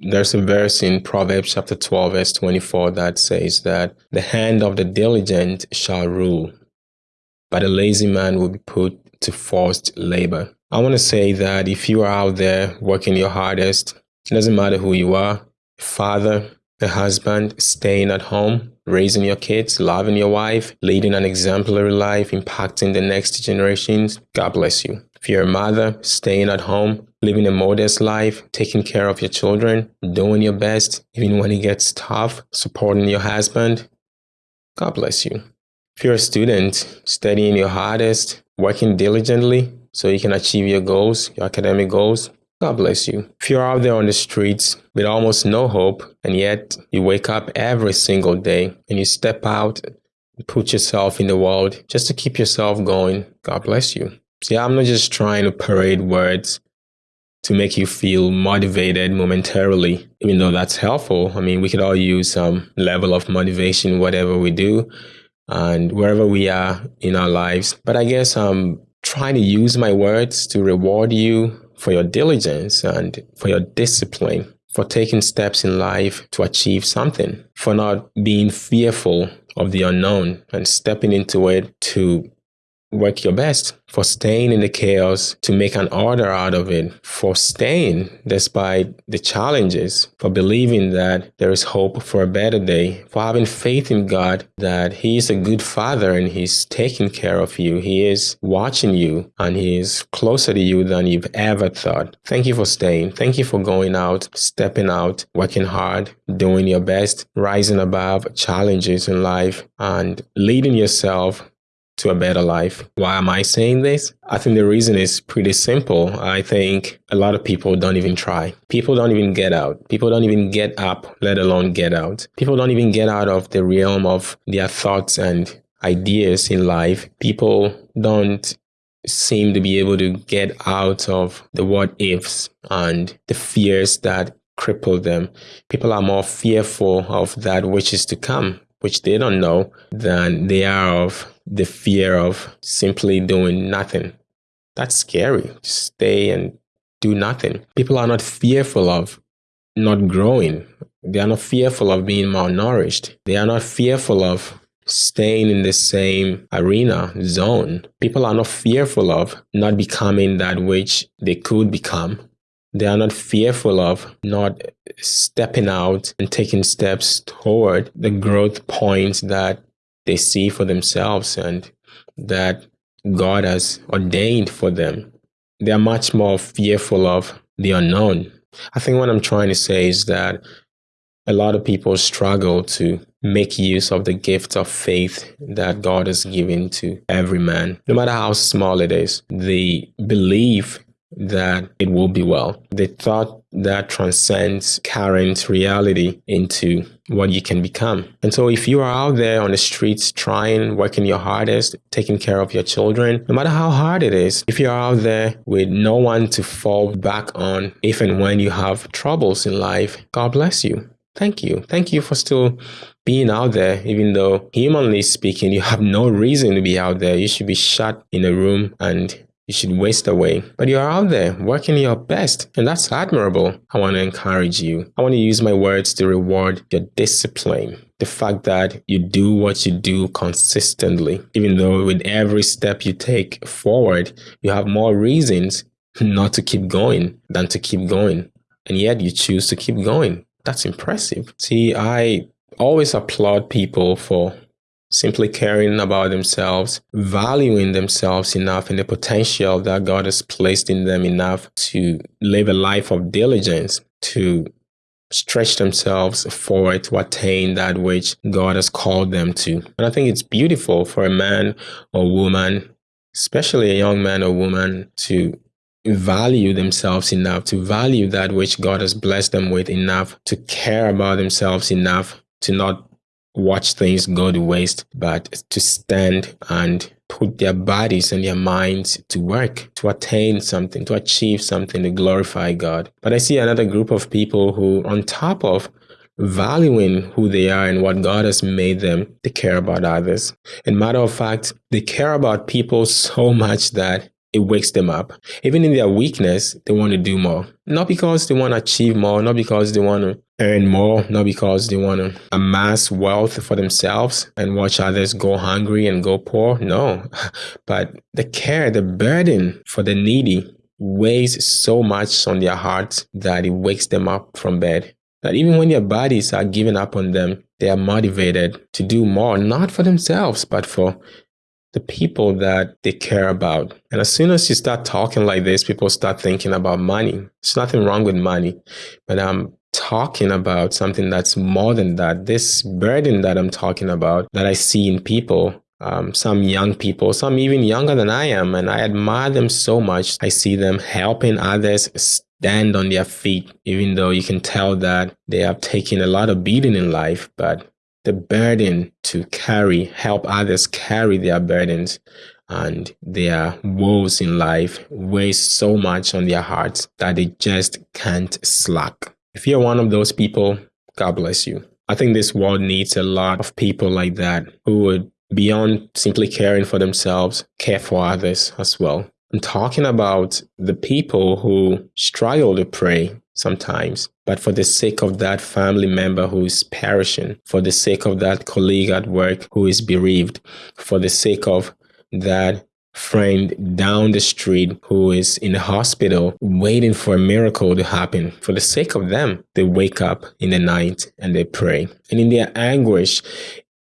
there's a verse in Proverbs chapter 12, verse 24 that says that the hand of the diligent shall rule, but a lazy man will be put to forced labor. I want to say that if you are out there working your hardest, it doesn't matter who you are, father, a husband, staying at home, raising your kids, loving your wife, leading an exemplary life, impacting the next generations, God bless you. If you're a mother, staying at home, living a modest life, taking care of your children, doing your best, even when it gets tough, supporting your husband, God bless you. If you're a student, studying your hardest, working diligently so you can achieve your goals, your academic goals, God bless you. If you're out there on the streets with almost no hope, and yet you wake up every single day and you step out and put yourself in the world just to keep yourself going, God bless you. See, I'm not just trying to parade words to make you feel motivated momentarily, even though that's helpful. I mean, we could all use some level of motivation, whatever we do and wherever we are in our lives. But I guess I'm trying to use my words to reward you for your diligence and for your discipline, for taking steps in life to achieve something, for not being fearful of the unknown and stepping into it to work your best for staying in the chaos to make an order out of it, for staying despite the challenges, for believing that there is hope for a better day, for having faith in God that He is a good Father and He's taking care of you. He is watching you and He is closer to you than you've ever thought. Thank you for staying. Thank you for going out, stepping out, working hard, doing your best, rising above challenges in life, and leading yourself to a better life. Why am I saying this? I think the reason is pretty simple. I think a lot of people don't even try. People don't even get out. People don't even get up, let alone get out. People don't even get out of the realm of their thoughts and ideas in life. People don't seem to be able to get out of the what ifs and the fears that cripple them. People are more fearful of that which is to come, which they don't know, than they are of the fear of simply doing nothing. That's scary. Stay and do nothing. People are not fearful of not growing. They are not fearful of being malnourished. They are not fearful of staying in the same arena zone. People are not fearful of not becoming that which they could become. They are not fearful of not stepping out and taking steps toward the growth points that they see for themselves and that God has ordained for them. They are much more fearful of the unknown. I think what I'm trying to say is that a lot of people struggle to make use of the gift of faith that God has given to every man, no matter how small it is. The belief that it will be well. The thought that transcends current reality into what you can become. And so if you are out there on the streets trying, working your hardest, taking care of your children, no matter how hard it is, if you're out there with no one to fall back on, if and when you have troubles in life, God bless you. Thank you. Thank you for still being out there, even though humanly speaking, you have no reason to be out there. You should be shut in a room and you should waste away. But you're out there working your best, and that's admirable. I want to encourage you. I want to use my words to reward your discipline. The fact that you do what you do consistently, even though with every step you take forward, you have more reasons not to keep going than to keep going. And yet you choose to keep going. That's impressive. See, I always applaud people for simply caring about themselves, valuing themselves enough and the potential that God has placed in them enough to live a life of diligence, to stretch themselves forward to attain that which God has called them to. And I think it's beautiful for a man or woman, especially a young man or woman, to value themselves enough, to value that which God has blessed them with enough, to care about themselves enough, to not watch things go to waste, but to stand and put their bodies and their minds to work to attain something, to achieve something, to glorify God. But I see another group of people who, on top of valuing who they are and what God has made them, they care about others. And matter of fact, they care about people so much that it wakes them up. Even in their weakness, they want to do more. Not because they want to achieve more, not because they want to earn more, not because they want to amass wealth for themselves and watch others go hungry and go poor. No, but the care, the burden for the needy weighs so much on their hearts that it wakes them up from bed. That even when their bodies are giving up on them, they are motivated to do more, not for themselves, but for the people that they care about. And as soon as you start talking like this, people start thinking about money. There's nothing wrong with money, but I'm talking about something that's more than that. This burden that I'm talking about that I see in people, um, some young people, some even younger than I am, and I admire them so much. I see them helping others stand on their feet, even though you can tell that they have taken a lot of beating in life, but the burden to carry, help others carry their burdens and their woes in life weighs so much on their hearts that they just can't slack. If you're one of those people, God bless you. I think this world needs a lot of people like that who would, beyond simply caring for themselves, care for others as well. I'm talking about the people who struggle to pray sometimes, but for the sake of that family member who is perishing, for the sake of that colleague at work who is bereaved, for the sake of that friend down the street who is in the hospital waiting for a miracle to happen. For the sake of them, they wake up in the night and they pray. And in their anguish,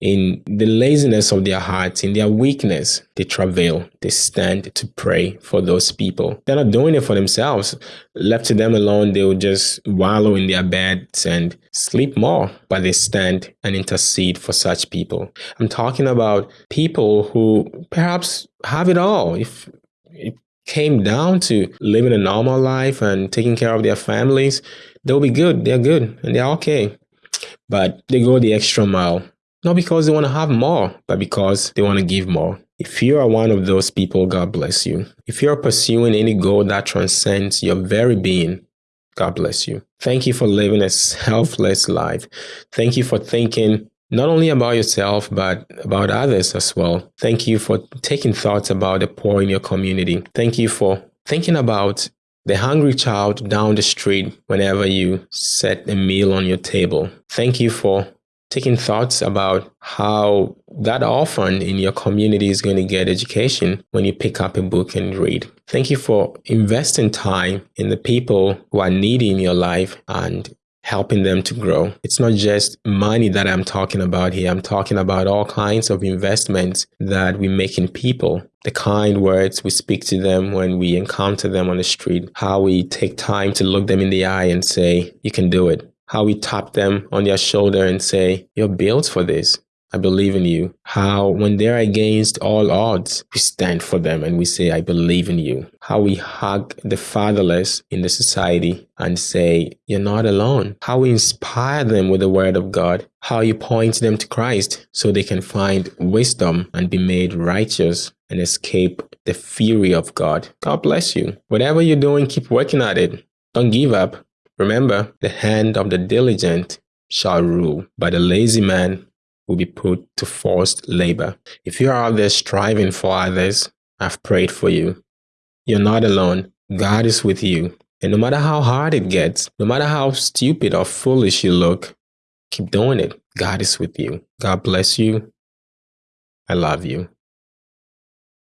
in the laziness of their hearts, in their weakness, they travail, they stand to pray for those people. They're not doing it for themselves. Left to them alone, they will just wallow in their beds and sleep more, but they stand and intercede for such people. I'm talking about people who perhaps have it all. If it came down to living a normal life and taking care of their families, they'll be good. They're good and they're okay. But they go the extra mile not because they want to have more, but because they want to give more. If you are one of those people, God bless you. If you're pursuing any goal that transcends your very being, God bless you. Thank you for living a selfless life. Thank you for thinking not only about yourself, but about others as well. Thank you for taking thoughts about the poor in your community. Thank you for thinking about the hungry child down the street whenever you set a meal on your table. Thank you for taking thoughts about how that orphan in your community is going to get education when you pick up a book and read. Thank you for investing time in the people who are needy in your life and helping them to grow. It's not just money that I'm talking about here. I'm talking about all kinds of investments that we make in people. The kind words we speak to them when we encounter them on the street, how we take time to look them in the eye and say, you can do it how we tap them on their shoulder and say, You're built for this. I believe in you. How, when they're against all odds, we stand for them and we say, I believe in you. How we hug the fatherless in the society and say, You're not alone. How we inspire them with the word of God. How you point them to Christ so they can find wisdom and be made righteous and escape the fury of God. God bless you. Whatever you're doing, keep working at it. Don't give up. Remember, the hand of the diligent shall rule, but the lazy man will be put to forced labor. If you are out there striving for others, I've prayed for you. You're not alone. God is with you. And no matter how hard it gets, no matter how stupid or foolish you look, keep doing it. God is with you. God bless you. I love you.